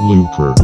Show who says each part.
Speaker 1: Looper.